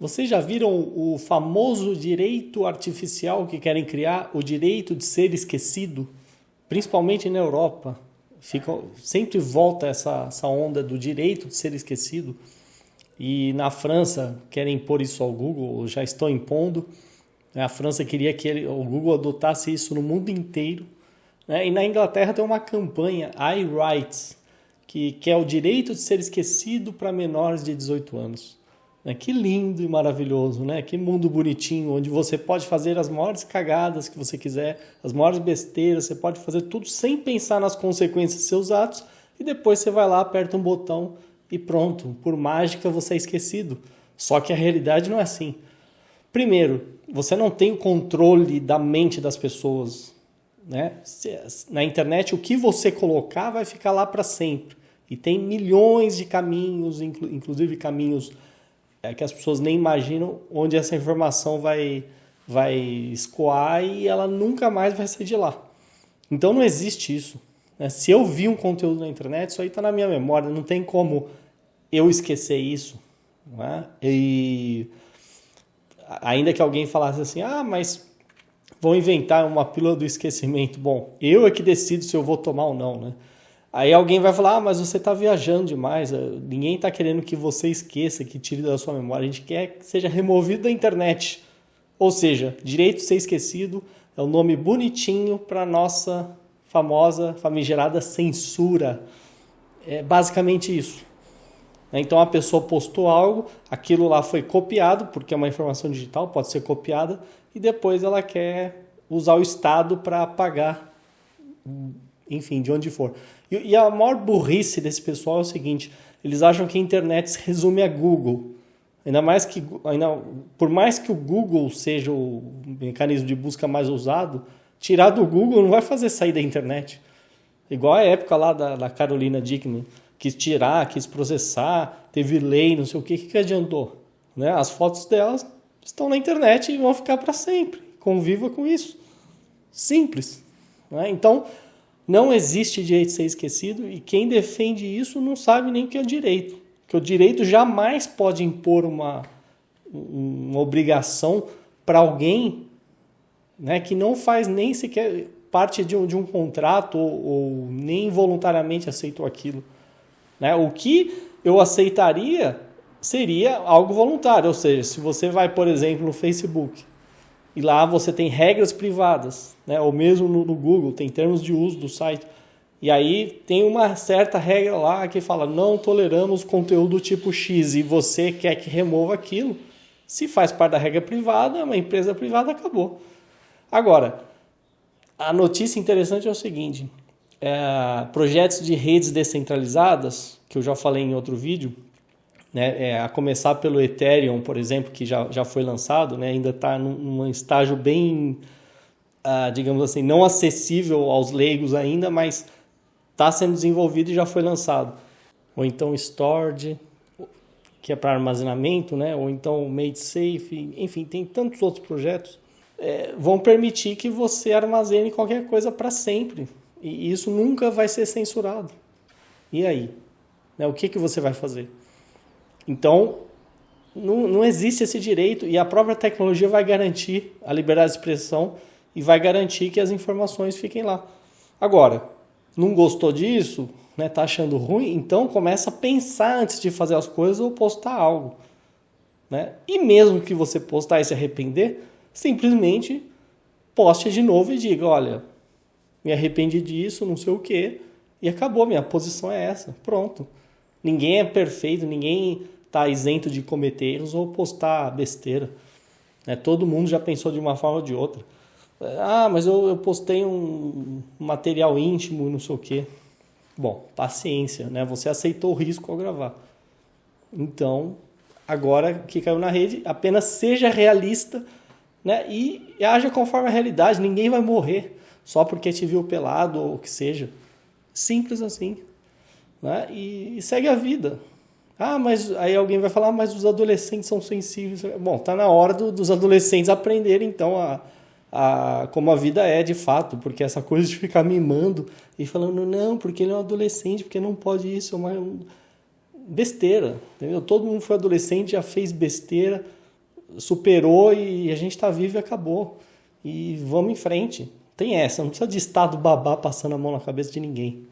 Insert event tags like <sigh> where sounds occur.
Vocês já viram o famoso direito artificial que querem criar, o direito de ser esquecido, principalmente na Europa? Fica, sempre volta essa, essa onda do direito de ser esquecido. E na França querem impor isso ao Google, já estão impondo. A França queria que ele, o Google adotasse isso no mundo inteiro. Né? E na Inglaterra tem uma campanha, iRights, que, que é o direito de ser esquecido para menores de 18 anos. Né? Que lindo e maravilhoso, né? Que mundo bonitinho, onde você pode fazer as maiores cagadas que você quiser, as maiores besteiras, você pode fazer tudo sem pensar nas consequências dos seus atos e depois você vai lá, aperta um botão e pronto, por mágica você é esquecido. Só que a realidade não é assim. Primeiro, você não tem o controle da mente das pessoas. Né? Na internet, o que você colocar vai ficar lá para sempre. E tem milhões de caminhos, inclusive caminhos é, que as pessoas nem imaginam, onde essa informação vai, vai escoar e ela nunca mais vai sair de lá. Então não existe isso. Né? Se eu vi um conteúdo na internet, isso aí está na minha memória, não tem como eu esquecer isso. É? E ainda que alguém falasse assim, ah, mas vão inventar uma pílula do esquecimento. Bom, eu é que decido se eu vou tomar ou não, né? Aí alguém vai falar, ah, mas você está viajando demais, eh, ninguém está querendo que você esqueça, que tire da sua memória, a gente quer que seja removido da internet. Ou seja, direito de ser esquecido é um nome bonitinho para nossa famosa, famigerada censura. É basicamente isso. Então a pessoa postou algo, aquilo lá foi copiado, porque é uma informação digital, pode ser copiada, e depois ela quer usar o Estado para apagar, enfim, de onde for. E, a maior burrice desse pessoal é o seguinte: eles acham que a internet se resume a Google. Ainda mais que, ainda, por mais que o Google seja o mecanismo de busca mais usado, tirar do Google não vai fazer sair da internet. Igual a época lá da, da Carolina Dickman quis tirar, quis processar, teve lei, não sei o que, que, que adiantou? Né? As fotos delas estão na internet e vão ficar para sempre. Conviva com isso. Simples. Né? Então, não existe direito de ser esquecido e quem defende isso não sabe nem o que é direito. Que o direito jamais pode impor uma, uma obrigação para alguém né, que não faz nem sequer parte de um, de um contrato ou, ou nem voluntariamente aceitou aquilo. Né? O que eu aceitaria seria algo voluntário, ou seja, se você vai, por exemplo, no Facebook e lá você tem regras privadas, né? ou mesmo no, no Google, tem termos de uso do site, e aí tem uma certa regra lá que fala não toleramos conteúdo tipo X e você quer que remova aquilo, se faz parte da regra privada, é uma empresa privada, acabou. Agora, a notícia interessante é o seguinte: é, projetos de redes descentralizadas, que eu já falei em outro vídeo, né, é, a começar pelo Ethereum, por exemplo, que já, já foi lançado, né, ainda está num, num, estágio bem, uh, digamos assim, não acessível aos leigos ainda, mas está sendo desenvolvido e já foi lançado. Ou então Storage, que é para armazenamento, né, ou então Made Safe, enfim, tem tantos outros projetos, é, vão permitir que você armazene qualquer coisa para sempre, e isso nunca vai ser censurado. E aí? Né? O que, que você vai fazer? Então, não, não existe esse direito e a própria tecnologia vai garantir a liberdade de expressão e vai garantir que as informações fiquem lá. Agora, não gostou disso, né, tá achando ruim, então começa a pensar antes de fazer as coisas ou postar algo. Né? E mesmo que você postar e se arrepender, simplesmente poste de novo e diga, olha, me arrependi disso, não sei o quê, e acabou, minha posição é essa, pronto. Ninguém é perfeito, ninguém está isento de cometer erros ou postar besteira. Né? Todo mundo já pensou de uma forma ou de outra. Ah, mas eu, eu postei um material íntimo, não sei o quê. Bom, paciência, né? Você aceitou o risco ao gravar. Então, agora que caiu na rede, apenas seja realista né? e haja conforme a realidade. Ninguém vai morrer só porque te viu pelado ou o que seja. Simples assim. Né? E, e, segue a vida. Ah, mas aí alguém vai falar, ah, mas os adolescentes são sensíveis. Bom, tá na hora do, dos adolescentes aprenderem então a, a, como a vida é de fato, porque essa <laughs> coisa de ficar mimando e falando, não, porque ele é um adolescente, porque não pode isso, é uma besteira, entendeu? Todo mundo foi adolescente, já fez besteira, superou e a gente está vivo e acabou. E vamos em frente. Tem essa, não precisa de Estado babá passando a mão na cabeça de ninguém.